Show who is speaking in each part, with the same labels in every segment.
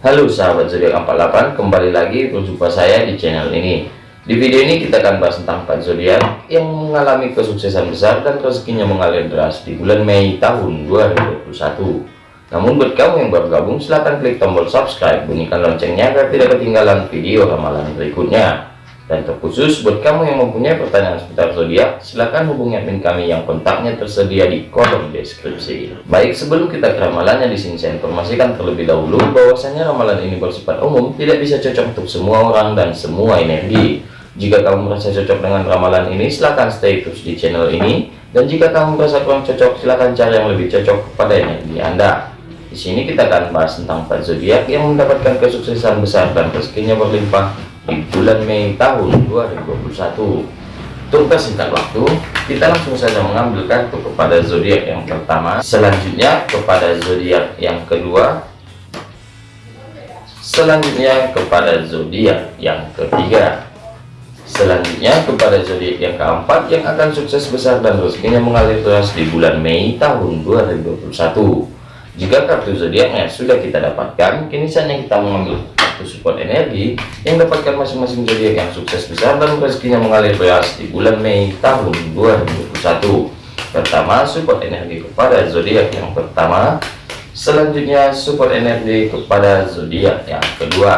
Speaker 1: Halo sahabat zodiak 48 kembali lagi berjumpa saya di channel ini. Di video ini kita akan bahas tentang 4 zodiak yang mengalami kesuksesan besar dan rezekinya mengalir deras di bulan Mei tahun 2021 namun buat kamu yang baru gabung silahkan klik tombol subscribe bunyikan loncengnya agar tidak ketinggalan video ramalan berikutnya dan terkhusus buat kamu yang mempunyai pertanyaan seputar zodiak, silahkan hubungi admin kami yang kontaknya tersedia di kolom deskripsi. Baik, sebelum kita ke ramalannya di sini saya informasikan terlebih dahulu bahwasanya ramalan ini bersifat umum, tidak bisa cocok untuk semua orang dan semua energi. Jika kamu merasa cocok dengan ramalan ini, silahkan stay terus di channel ini. Dan jika kamu merasa kurang cocok, silahkan cari yang lebih cocok kepada energi Anda. Di sini kita akan bahas tentang zodiak yang mendapatkan kesuksesan besar dan rezekinya berlimpah di bulan Mei tahun 2021 untuk persingkat waktu kita langsung saja mengambil kartu kepada zodiak yang pertama. Selanjutnya kepada zodiak yang kedua. Selanjutnya kepada zodiak yang ketiga. Selanjutnya kepada zodiak yang keempat yang akan sukses besar dan rezekinya mengalir terus di bulan Mei tahun 2021 jika kartu zodiaknya sudah kita dapatkan kini saatnya kita mengambil satu support energi yang dapatkan masing-masing zodiak yang sukses besar dan rezekinya mengalir deras di bulan Mei tahun 2021 pertama support energi kepada zodiak yang pertama. Selanjutnya support energi kepada zodiak yang kedua.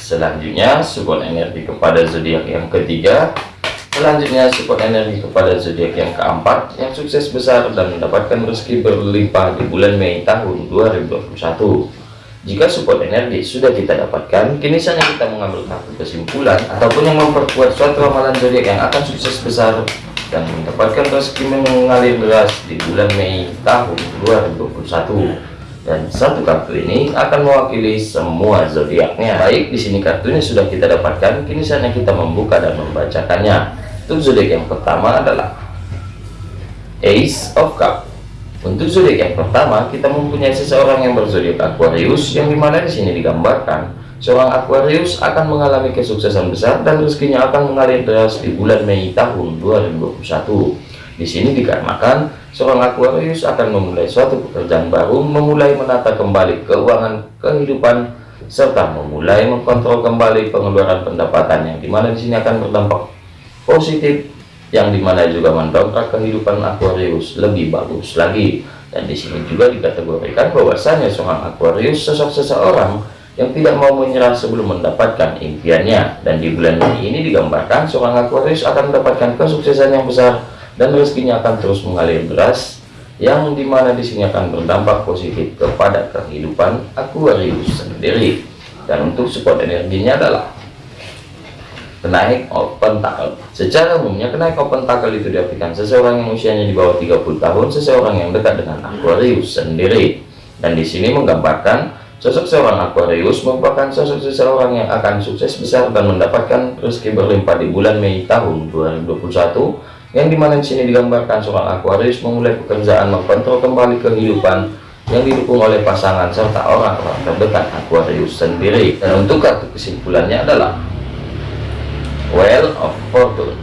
Speaker 1: Selanjutnya support energi kepada zodiak yang ketiga. Selanjutnya support energi kepada zodiak yang keempat yang sukses besar dan mendapatkan rezeki berlimpah di bulan Mei tahun 2021 jika support energi sudah kita dapatkan, kini saatnya kita mengambil kartu kesimpulan ataupun yang memperkuat suatu ramalan zodiak yang akan sukses besar dan mendapatkan rezeki mengalir deras di bulan Mei tahun 2021. Dan satu kartu ini akan mewakili semua zodiaknya. Baik, di sini kartunya sudah kita dapatkan, kini saatnya kita membuka dan membacakannya. Untuk zodiak yang pertama adalah Ace of Cups untuk zodiak yang pertama, kita mempunyai seseorang yang berzodiak Aquarius, yang di mana di sini digambarkan seorang Aquarius akan mengalami kesuksesan besar dan rezekinya akan mengalir deras di bulan Mei tahun 2021. Di sini dikarenakan seorang Aquarius akan memulai suatu pekerjaan baru, memulai menata kembali keuangan kehidupan serta memulai mengkontrol kembali pengeluaran pendapatan yang di mana di sini akan berdampak positif yang di mana juga mendongkrak kehidupan Aquarius lebih bagus lagi. Dan di sini juga dikategorikan bahwasanya seorang Aquarius sosok seseorang yang tidak mau menyerah sebelum mendapatkan impiannya. Dan di bulan Mei ini digambarkan seorang Aquarius akan mendapatkan kesuksesan yang besar dan rezekinya akan terus mengalir deras yang di mana di sini akan berdampak positif kepada kehidupan Aquarius sendiri. Dan untuk support energinya adalah kenaik tackle secara umumnya kenaik open tackle itu diartikan seseorang yang usianya di bawah 30 tahun seseorang yang dekat dengan Aquarius sendiri. Dan di sini menggambarkan sosok seorang Aquarius merupakan sosok seseorang yang akan sukses besar dan mendapatkan rezeki berlimpah di bulan Mei tahun 2021 yang di mana di sini digambarkan seorang Aquarius memulai pekerjaan mengkontrol kembali kehidupan yang didukung oleh pasangan serta orang-orang terdekat Aquarius sendiri. Dan untuk kartu kesimpulannya adalah well of fortune.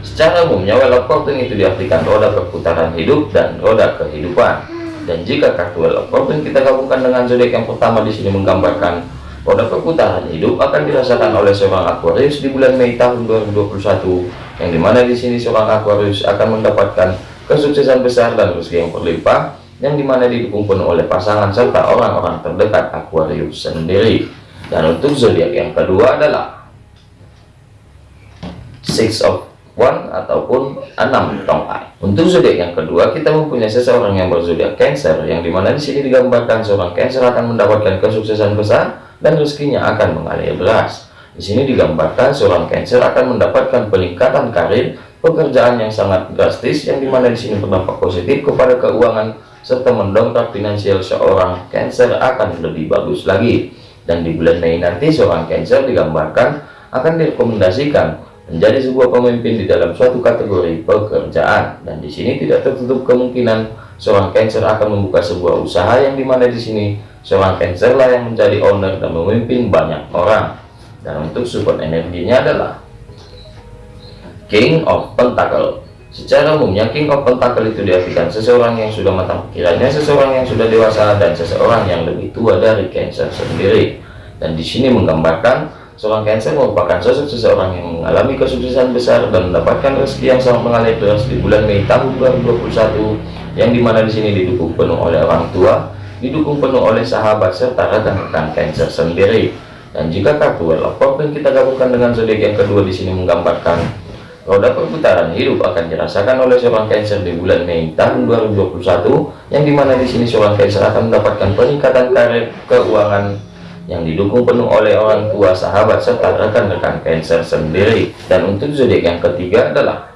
Speaker 1: Secara umumnya well of fortune itu diartikan roda perputaran hidup dan roda kehidupan. Dan jika kartu well of fortune kita gabungkan dengan zodiak yang pertama di sini menggambarkan roda perputaran hidup akan dirasakan oleh seorang Aquarius di bulan Mei tahun 2021 yang di mana di sini seorang Aquarius akan mendapatkan kesuksesan besar dan rezeki yang berlimpah yang di mana didukung penuh oleh pasangan serta orang-orang terdekat Aquarius sendiri. Dan untuk zodiak yang kedua adalah six of one ataupun enam tongkat. Untuk zodiak yang kedua, kita mempunyai seseorang yang berzodiak Cancer, yang di mana di sini digambarkan seorang Cancer akan mendapatkan kesuksesan besar dan rezekinya akan mengalir deras. Di sini digambarkan seorang Cancer akan mendapatkan peningkatan karir, pekerjaan yang sangat drastis, yang di mana di sini berdampak positif kepada keuangan serta mendongkrak finansial seorang Cancer akan lebih bagus lagi. Dan di bulan Mei nanti seorang Cancer digambarkan akan direkomendasikan menjadi sebuah pemimpin di dalam suatu kategori pekerjaan. Dan di sini tidak tertutup kemungkinan seorang Cancer akan membuka sebuah usaha yang di mana di sini seorang Cancer lah yang menjadi owner dan memimpin banyak orang. Dan untuk support energinya adalah King of Pentacle. Secara umumnya King of Pentacle itu diartikan seseorang yang sudah matang pikirannya seseorang yang sudah dewasa dan seseorang yang lebih tua dari Cancer sendiri. Dan di sini menggambarkan seorang Cancer merupakan sosok seseorang yang mengalami kesuksesan besar dan mendapatkan rezeki yang sangat mengalir deras di bulan Mei tahun 2021 yang di mana di sini didukung penuh oleh orang tua didukung penuh oleh sahabat serta rekan-rekan Cancer sendiri. Dan jika kartu of Fortune kita gabungkan dengan zodiak yang kedua di sini menggambarkan roda perputaran hidup akan dirasakan oleh seorang Cancer di bulan Mei tahun 2021 yang di mana di sini seorang Cancer akan mendapatkan peningkatan karir keuangan yang didukung penuh oleh orang tua sahabat serta rekan-rekan Cancer sendiri dan untuk zodiak yang ketiga adalah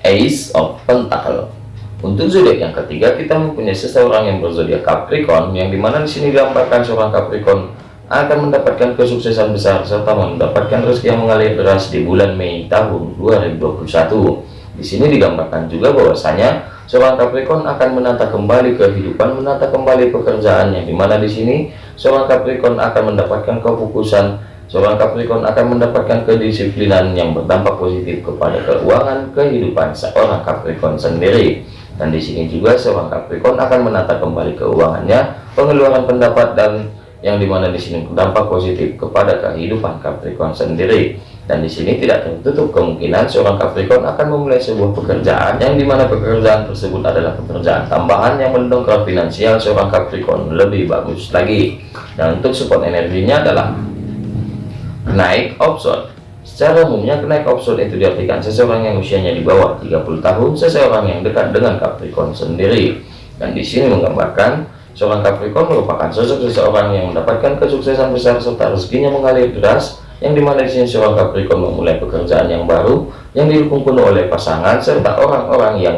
Speaker 1: Ace of Pentacle untuk zodiak yang ketiga kita mempunyai seseorang yang berzodiak Capricorn yang di mana di sini digambarkan seorang Capricorn akan mendapatkan kesuksesan besar serta mendapatkan rezeki yang mengalir deras di bulan Mei tahun 2021. Di sini digambarkan juga bahwasanya seorang Capricorn akan menata kembali kehidupan, menata kembali pekerjaan yang di mana di sini seorang Capricorn akan mendapatkan kefokusan, seorang Capricorn akan mendapatkan kedisiplinan yang berdampak positif kepada keuangan kehidupan seorang Capricorn sendiri. Dan di sini juga seorang Capricorn akan menata kembali keuangannya, pengeluaran pendapat dan yang di mana di sini berdampak positif kepada kehidupan Capricorn sendiri dan di sini tidak tertutup kemungkinan seorang Capricorn akan memulai sebuah pekerjaan yang di mana pekerjaan tersebut adalah pekerjaan tambahan yang mendongkrak finansial seorang Capricorn lebih bagus lagi. Dan untuk support energinya adalah naik option secara umumnya kenaik option itu diartikan seseorang yang usianya di bawah 30 tahun seseorang yang dekat dengan Capricorn sendiri. Dan di sini menggambarkan Seorang Capricorn merupakan sosok seseorang yang mendapatkan kesuksesan besar serta rezekinya mengalir deras, yang di mana di sini seorang Capricorn memulai pekerjaan yang baru, yang didukung penuh oleh pasangan serta orang-orang yang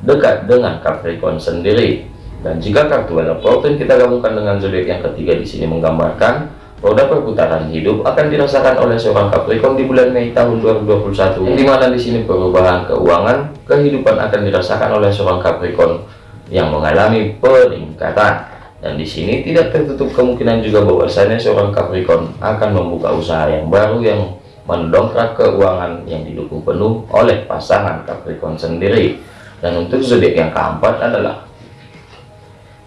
Speaker 1: dekat dengan Capricorn sendiri. Dan jika kartu Wheel Fortune kita gabungkan dengan zodiak yang ketiga di sini menggambarkan roda perputaran hidup akan dirasakan oleh seorang Capricorn di bulan Mei tahun 2021, di mana di sini perubahan keuangan kehidupan akan dirasakan oleh seorang Capricorn yang mengalami peningkatan dan di sini tidak tertutup kemungkinan juga bahwasanya seorang Capricorn akan membuka usaha yang baru yang mendongkrak keuangan yang didukung penuh oleh pasangan Capricorn sendiri. Dan untuk zodiak yang keempat adalah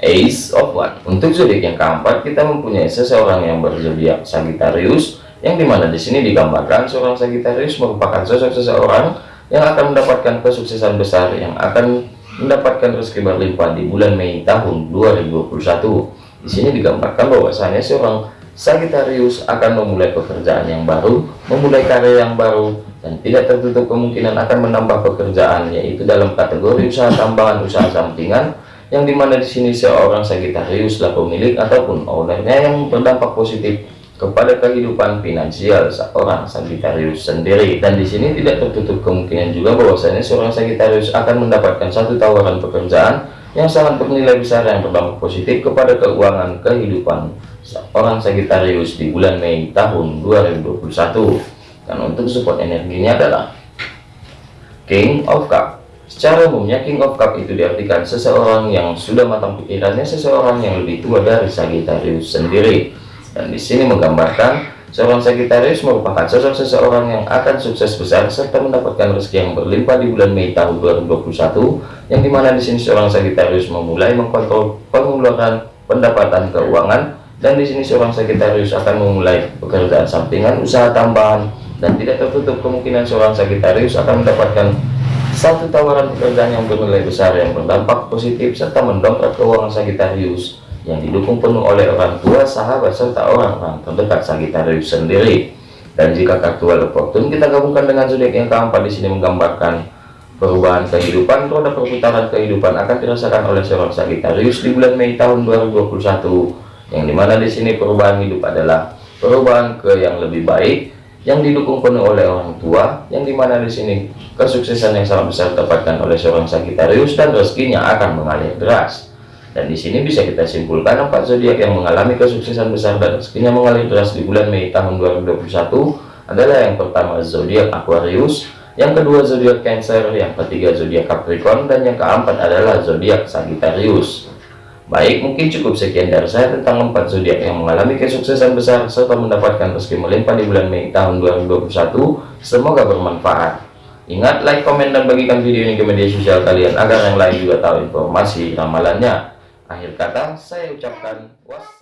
Speaker 1: Ace of One untuk zodiak yang keempat kita mempunyai seseorang yang berzodiak Sagittarius yang di mana di sini digambarkan seorang Sagittarius merupakan sosok seseorang yang akan mendapatkan kesuksesan besar yang akan mendapatkan rezeki berlimpah di bulan Mei tahun 2021. Di sini digambarkan bahwasanya seorang Sagittarius akan memulai pekerjaan yang baru, memulai karir yang baru, dan tidak tertutup kemungkinan akan menambah pekerjaan, yaitu dalam kategori usaha tambahan, usaha sampingan, yang di mana di sini seorang Sagittarius lah pemilik ataupun ownernya yang berdampak positif kepada kehidupan finansial seorang Sagittarius sendiri. Dan di sini tidak tertutup kemungkinan juga bahwasanya seorang Sagittarius akan mendapatkan satu tawaran pekerjaan yang sangat bernilai besar yang berdampak positif kepada keuangan kehidupan seorang Sagittarius di bulan Mei tahun 2021 dan untuk support energinya adalah King of Cup. Secara umumnya King of Cup itu diartikan seseorang yang sudah matang pikirannya seseorang yang lebih tua dari Sagittarius sendiri dan di sini menggambarkan seorang Sagittarius merupakan sosok seseorang yang akan sukses besar serta mendapatkan rezeki yang berlimpah di bulan Mei tahun 2021 yang di mana di sini seorang Sagittarius memulai mengkontrol pengeluaran pendapatan keuangan dan di sini seorang Sagittarius akan memulai pekerjaan sampingan usaha tambahan dan tidak tertutup kemungkinan seorang Sagittarius akan mendapatkan satu tawaran pekerjaan yang bernilai besar yang berdampak positif serta mendongkrak keuangan Sagittarius yang didukung penuh oleh orang tua, sahabat, serta orang-orang terdekat Sagittarius sendiri. Dan jika kartu Wheel Fortune kita gabungkan dengan zodiak yang keempat di sini menggambarkan perubahan kehidupan, roda perputaran kehidupan akan dirasakan oleh seorang Sagittarius di bulan Mei tahun 2021. Yang di mana di sini perubahan hidup adalah perubahan ke yang lebih baik yang didukung penuh oleh orang tua, yang di mana di sini kesuksesan yang sangat besar dapatkan oleh seorang Sagittarius dan rezekinya akan mengalir deras. Dan di sini bisa kita simpulkan empat zodiak yang mengalami kesuksesan besar dan rezekinya mengalir deras di bulan Mei tahun 2021 adalah yang pertama zodiak Aquarius, yang kedua zodiak Cancer, yang ketiga zodiak Capricorn, dan yang keempat adalah zodiak Sagittarius. Baik, mungkin cukup sekian dari saya tentang empat zodiak yang mengalami kesuksesan besar serta mendapatkan rezeki melimpah di bulan Mei tahun 2021. Semoga bermanfaat. Ingat, like, komen, dan bagikan video ini ke media sosial kalian agar yang lain juga tahu informasi ramalannya. Akhir kata, saya ucapkan wassalam.